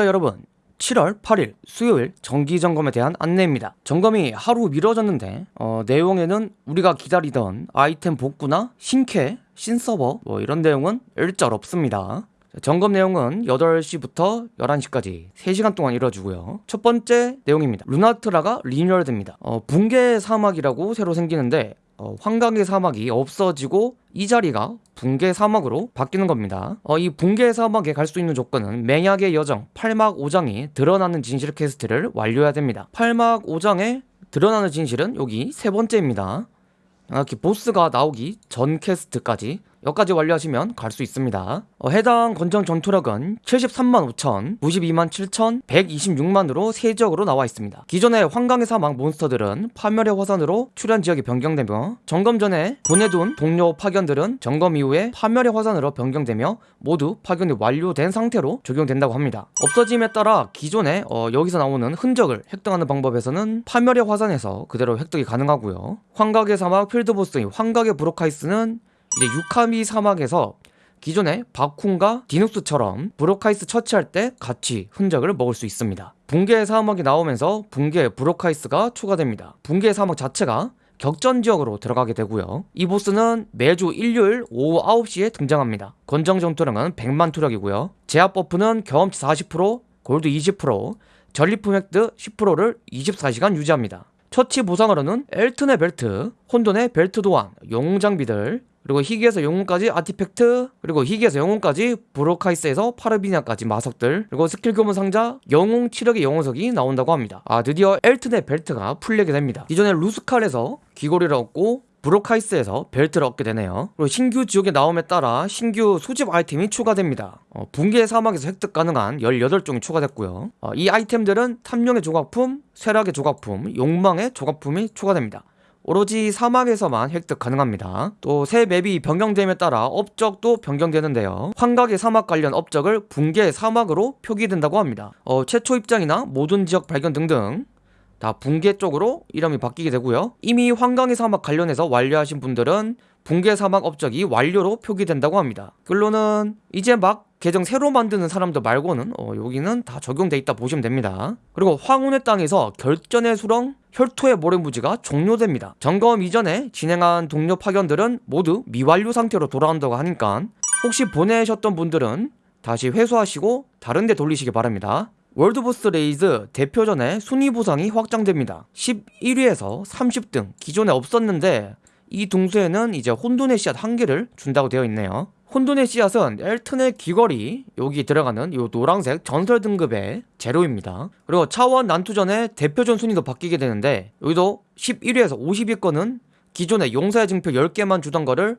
시청자 여러분 7월 8일 수요일 정기점검에 대한 안내입니다. 점검이 하루 미뤄졌는데 어, 내용에는 우리가 기다리던 아이템 복구나 신캐, 신서버 뭐 이런 내용은 일절 없습니다. 점검 내용은 8시부터 11시까지 3시간 동안 이루어지고요. 첫 번째 내용입니다. 루나트라가 리뉴얼됩니다. 어, 붕괴 사막이라고 새로 생기는데 어, 환각의 사막이 없어지고 이 자리가 붕괴 사막으로 바뀌는 겁니다. 어, 이 붕괴 사막에 갈 수 있는 조건은 맹약의 여정 8막 5장이 드러나는 진실 quest를 완료해야 됩니다. 8막 5장에 드러나는 진실은 여기 세 번째입니다. 이렇게 보스가 나오기 전 quest까지 여기까지 완료하시면 갈 수 있습니다. 어, 해당 권장 전투력은 73만 5천, 92만 7천, 126만으로 세적으로 나와 있습니다. 기존의 환각의 사막 몬스터들은 파멸의 화산으로 출현 지역이 변경되며 점검 전에 보내둔 동료 파견들은 점검 이후에 파멸의 화산으로 변경되며 모두 파견이 완료된 상태로 적용된다고 합니다. 없어짐에 따라 기존에 어, 여기서 나오는 흔적을 획득하는 방법에서는 파멸의 화산에서 그대로 획득이 가능하고요. 환각의 사막 필드보스인 환각의 브로카이스는 이제 유카미 사막에서 기존의 바쿤과 디눅스처럼 브로카이스 처치할 때 같이 흔적을 먹을 수 있습니다. 붕괴 사막이 나오면서 붕괴 브로카이스가 추가됩니다. 붕괴 사막 자체가 격전 지역으로 들어가게 되고요. 이 보스는 매주 일요일 오후 9시에 등장합니다. 권장 전투력은 100만 투력이고요. 제압 buff는 경험치 40% 골드 20% 전리품 획득 10%를 24시간 유지합니다. 처치 보상으로는 엘튼의 벨트, 혼돈의 벨트 도안, 영웅 장비들, 그리고 희귀에서 영웅까지 artifact 그리고 희귀에서 영웅까지 브로카이스에서 파르비냐까지 마석들 그리고 스킬 교본 상자 영웅 치력의 영웅석이 나온다고 합니다. 아 드디어 엘튼의 벨트가 풀리게 됩니다. 기존의 루스칼에서 귀고리를 얻고 브로카이스에서 벨트를 얻게 되네요. 그리고 신규 지역에 나옴에 따라 신규 소집 아이템이 추가됩니다. 어, 붕괴 사막에서 획득 가능한 18종이 추가됐고요. 어, 이 아이템들은 탐령의 조각품, 쇠락의 조각품, 욕망의 조각품이 추가됩니다 오로지 사막에서만 획득 가능합니다. 또 새 맵이 변경됨에 따라 업적도 변경되는데요. 환각의 사막 관련 업적을 붕괴 사막으로 표기된다고 합니다. 어, 최초 입장이나 모든 지역 발견 등등 다 붕괴 쪽으로 이름이 바뀌게 되고요. 이미 환각의 사막 관련해서 완료하신 분들은 붕괴 사막 업적이 완료로 표기된다고 합니다. 결론은 이제 막 계정 새로 만드는 사람들 말고는 어, 여기는 다 적용돼 있다 보시면 됩니다. 그리고 황혼의 땅에서 결전의 수렁 혈토의 모래무지가 종료됩니다. 점검 이전에 진행한 동료 파견들은 모두 미완료 상태로 돌아온다고 하니까 혹시 보내셨던 분들은 다시 회수하시고 다른 데 돌리시기 바랍니다 월드보스 raid 대표전의 순위 보상이 확장됩니다. 11위에서 30등 기존에 없었는데 이 등수에는 이제 혼돈의 씨앗 한 개를 준다고 되어 있네요. 혼돈의 씨앗은 엘튼의 귀걸이 여기 들어가는 이 노란색 전설 등급의 제로입니다. 그리고 차원 난투전의 대표전 순위도 바뀌게 되는데 여기도 11위에서 50위권은 기존의 용사의 증표 10개만 주던 거를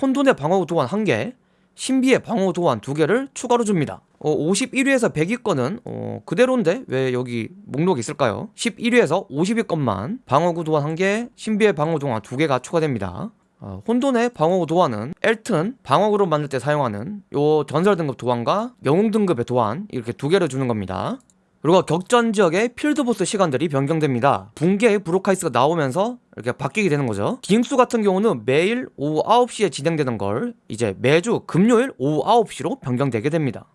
혼돈의 방어 도안 1개 신비의 방어 도안 2개를 추가로 줍니다. 어, 51위에서 100위권은 어, 그대로인데 왜 여기 목록이 있을까요? 11위에서 50위권만 방어구 도안 1개, 신비의 방어 도안 2개가 추가됩니다. 어, 혼돈의 방어구 도안은 엘튼 방어구로 만들 때 사용하는 요 전설 등급 도안과 영웅 등급의 도안 이렇게 두 개를 주는 겁니다 그리고 격전 지역의 필드보스 시간들이 변경됩니다. 붕괴의 브로카이스가 나오면서 이렇게 바뀌게 되는 거죠. 징수 같은 경우는 매일 오후 9시에 진행되는 걸 이제 매주 금요일 오후 9시로 변경되게 됩니다.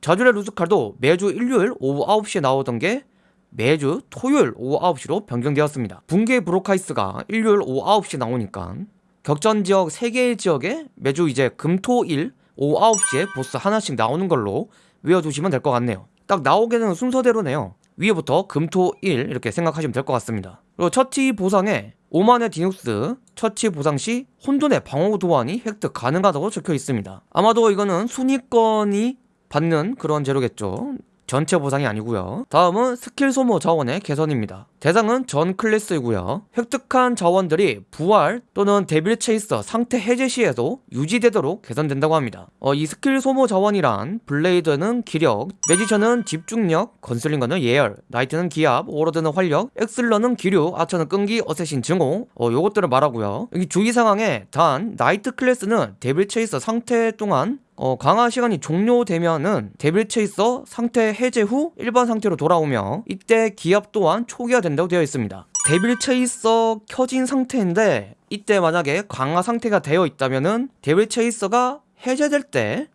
자주의 루스칼도 매주 일요일 오후 9시에 나오던 게 매주 토요일 오후 9시로 변경되었습니다. 붕괴 브로카이스가 일요일 오후 9시에 나오니까 격전 지역 3개의 지역에 매주 이제 금토일 오후 9시에 보스 하나씩 나오는 걸로 외워두시면 될 것 같네요 딱 나오게 되는 순서대로네요. 위에부터 금토일 이렇게 생각하시면 될 것 같습니다. 그리고 처치 보상에 오만의 디눅스 처치 보상 시 혼돈의 방어 도안이 획득 가능하다고 적혀 있습니다. 아마도 이거는 순위권이 받는 그런 재료겠죠 전체 보상이 아니고요. 다음은 스킬 소모 자원의 개선입니다. 대상은 전 클래스이고요. 획득한 자원들이 부활 또는 데빌 체이서 상태 해제 시에도 유지되도록 개선된다고 합니다. 어, 이 스킬 소모 자원이란 블레이드는 기력 매지션은 집중력 건슬링거는 예열 나이트는 기압 오로드는 활력 엑슬러는 기류 아처는 끈기 assassin 증오. 어, 요것들을 말하고요. 여기 주의사항에 단 knight 클래스는 Devil Chaser 상태 동안 어, 강화 시간이 종료되면은 Devil Chaser 상태 해제 후 일반 상태로 돌아오며 이때 기압 또한 초기화 된다고 되어 있습니다 Devil Chaser 켜진 상태인데 이때 만약에 강화 상태가 되어 있다면은 Devil Chaser가 해제될 때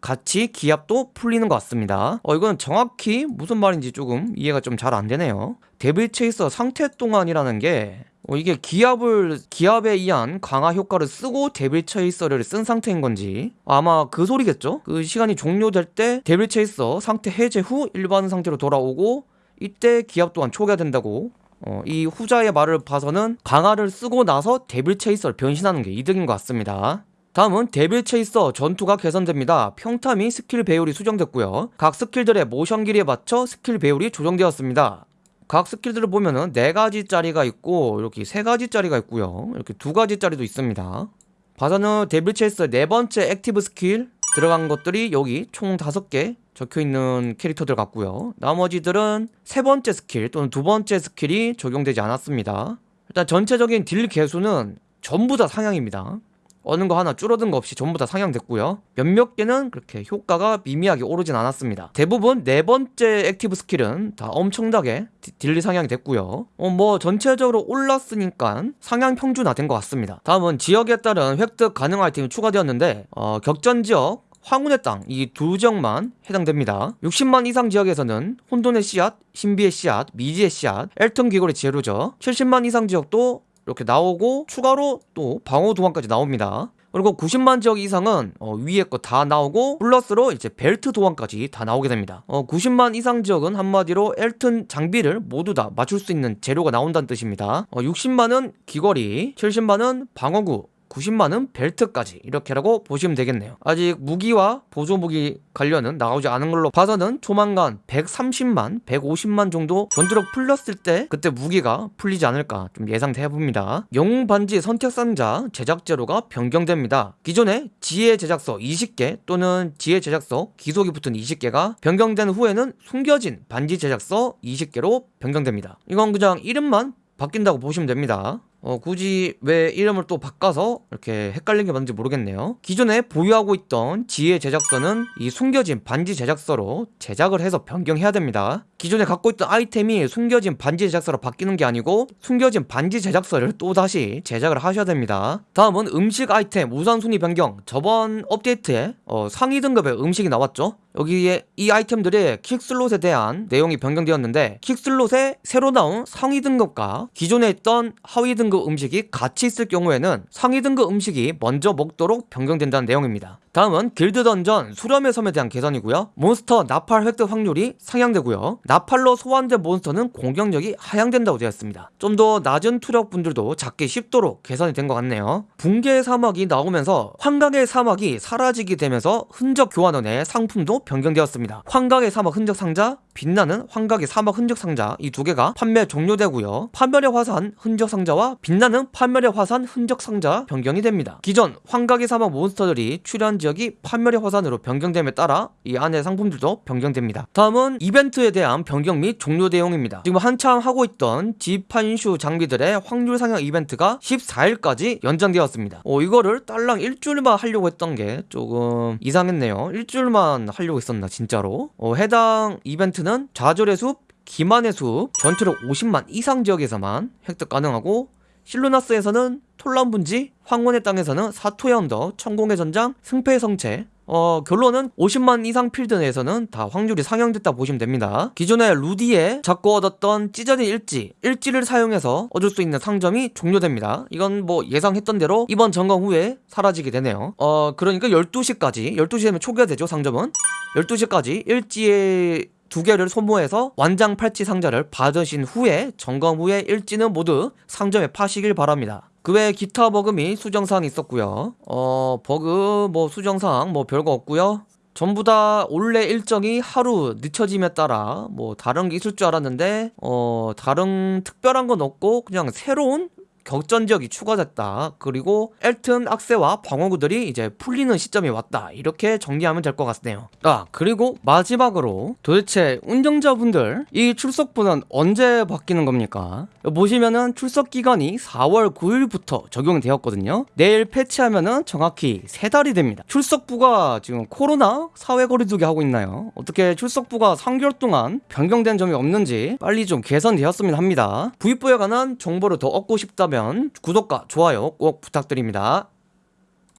같이 기압도 풀리는 것 같습니다. 어, 이건 정확히 무슨 말인지 조금 이해가 좀 잘 안 되네요. Devil Chaser 상태 동안이라는 게 어, 이게 기압을 기압에 의한 강화 효과를 쓰고 Devil Chaser를 쓴 상태인 건지 아마 그 소리겠죠? 그 시간이 종료될 때 Devil Chaser 상태 해제 후 일반 상태로 돌아오고 이때 기압 또한 초기화된다고 어, 이 후자의 말을 봐서는 강화를 쓰고 나서 Devil Chaser를 변신하는 게 이득인 것 같습니다. 다음은 Devil Chaser 전투가 개선됩니다. 평타 및 스킬 배율이 수정됐고요. 각 스킬들의 모션 길이에 맞춰 스킬 배율이 조정되었습니다. 각 스킬들을 보면은 네 가지짜리가 있고 이렇게 세 가지짜리가 있고요. 이렇게 두 가지짜리도 있습니다. 봐서는 Devil Chaser 네 번째 active 스킬 들어간 것들이 여기 총 다섯 개 적혀 있는 캐릭터들 같고요. 나머지들은 세 번째 스킬 또는 두 번째 스킬이 적용되지 않았습니다. 일단 전체적인 딜 계수는 전부 다 상향입니다. 어느 거 하나 줄어든 거 없이 전부 다 상향됐고요. 몇몇 개는 그렇게 효과가 미미하게 오르진 않았습니다. 대부분 네 번째 active 스킬은 다 엄청나게 디- 딜이 상향이 됐고요. 어, 뭐 전체적으로 올랐으니까 상향 평준화 된 것 같습니다. 다음은 지역에 따른 획득 가능 아이템이 추가되었는데 어, 격전 지역 황혼의 땅 이 두 지역만 해당됩니다. 60만 이상 지역에서는 혼돈의 씨앗, 신비의 씨앗, 미지의 씨앗, 엘튼 귀골의 지혜로죠. 70만 이상 지역도 이렇게 나오고 추가로 또 방어 도안까지 나옵니다. 그리고 90만 지역 이상은 어, 위에 거 다 나오고 플러스로 이제 벨트 도안까지 다 나오게 됩니다. 어, 90만 이상 지역은 한마디로 엘튼 장비를 모두 다 맞출 수 있는 재료가 나온다는 뜻입니다. 어, 60만은 귀걸이, 70만은 방어구, 90만은 벨트까지 이렇게라고 보시면 되겠네요. 아직 무기와 보조 무기 관련은 나오지 않은 걸로 봐서는 조만간 130만, 150만 정도 전투력 풀렸을 때 그때 무기가 풀리지 않을까 좀 예상돼 봅니다. 영웅 반지 선택 상자 제작 재료가 변경됩니다. 기존에 지혜 제작서 20개 또는 지혜 제작서 기속이 붙은 20개가 변경된 후에는 숨겨진 반지 제작서 20개로 변경됩니다. 이건 그냥 이름만 바뀐다고 보시면 됩니다. 어, 굳이 왜 이름을 또 바꿔서 이렇게 헷갈린 게 맞는지 모르겠네요. 기존에 보유하고 있던 지혜 제작서는 이 숨겨진 반지 제작서로 제작을 해서 변경해야 됩니다. 기존에 갖고 있던 아이템이 숨겨진 반지 제작서로 바뀌는 게 아니고 숨겨진 반지 제작서를 또 다시 제작을 하셔야 됩니다. 다음은 음식 아이템 우선순위 변경. 저번 업데이트에 어, 상위 등급의 음식이 나왔죠. 여기에 이 아이템들의 킥슬롯에 대한 내용이 변경되었는데 킥슬롯에 새로 나온 상위 등급과 기존에 있던 하위 등급 음식이 같이 있을 경우에는 상위 등급 음식이 먼저 먹도록 변경된다는 내용입니다. 다음은 길드 던전 수렴의 섬에 대한 개선이고요. 몬스터 나팔 획득 확률이 상향되고요. 나팔로 소환된 몬스터는 공격력이 하향된다고 되어 있습니다. 좀 더 낮은 투력 분들도 잡기 쉽도록 개선이 된 것 같네요. 붕괴의 사막이 나오면서 환각의 사막이 사라지게 되면서 흔적 교환원의 상품도 변경되었습니다. 환각의 사막 흔적 상자, 빛나는 환각의 사막 흔적 상자 이 두 개가 판매 종료되고요. 파멸의 화산 흔적 상자와 빛나는 파멸의 화산 흔적 상자 변경이 됩니다. 기존 환각의 사막 몬스터들이 출현 지역이 파멸의 화산으로 변경됨에 따라 이 안의 상품들도 변경됩니다. 다음은 이벤트에 대한 변경 및 종료 내용입니다. 지금 한참 하고 있던 지판슈 장비들의 확률 상향 이벤트가 14일까지 연장되었습니다. 어, 이거를 딸랑 일주일만 하려고 했던 게 조금 이상했네요. 일주일만 하려고 했었나 진짜로. 어, 해당 이벤트는 좌절의 숲, 기만의 숲, 전투력 50만 이상 지역에서만 획득 가능하고 실루나스에서는 톨란 분지, 황혼의 땅에서는 사토의 언덕, 천공의 전장, 승패의 성체 어 결론은 50만 이상 필드 내에서는 다 확률이 상향됐다 보시면 됩니다. 기존에 루디에 잡고 얻었던 찢어진 일지, 일지를 사용해서 얻을 수 있는 상점이 종료됩니다. 이건 뭐 예상했던 대로 이번 점검 후에 사라지게 되네요. 어 그러니까 12시까지 12시 되면 초기화 되죠 상점은 12시까지 일지의 두 개를 소모해서 완장 팔찌 상자를 받으신 후에 점검 후에 일지는 모두 상점에 파시길 바랍니다. 그 외에 기타 버그 및 수정사항이 있었고요. 어 버그 뭐 수정사항 뭐 별거 없고요. 전부 다 원래 일정이 하루 늦춰짐에 따라 뭐 다른 게 있을 줄 알았는데 어 다른 특별한 건 없고 그냥 새로운 격전 지역이 추가됐다. 그리고 엘튼 악세와 방어구들이 이제 풀리는 시점이 왔다. 이렇게 정리하면 될 것 같네요. 아, 그리고 마지막으로 도대체 운영자분들 이 출석부는 언제 바뀌는 겁니까? 보시면은 출석 기간이 4월 9일부터 적용이 되었거든요. 내일 패치하면은 정확히 세 달이 됩니다. 출석부가 지금 코로나 사회 거리두기 하고 있나요? 어떻게 출석부가 3개월 동안 변경된 점이 없는지 빨리 좀 개선되었으면 합니다. 부입부에 관한 정보를 더 얻고 싶 다면 구독과 좋아요 꼭 부탁드립니다.